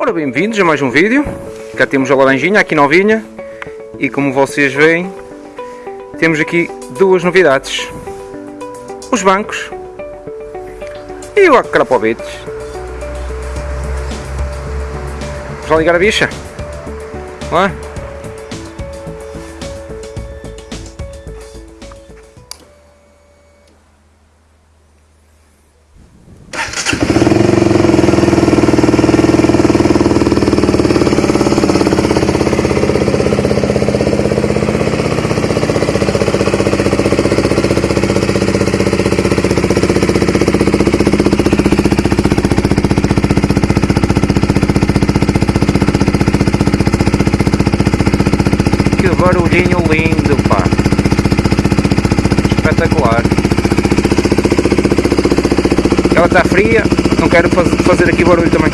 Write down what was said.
Ora, bem-vindos a mais um vídeo. Cá temos a laranjinha aqui novinha. E como vocês veem, temos aqui duas novidades. Os bancos e o acrapobetes. Vamos lá ligar a bicha? Não é? Barulhinho lindo, pá. Espetacular. Ela está fria, não quero faz- fazer aqui barulho também.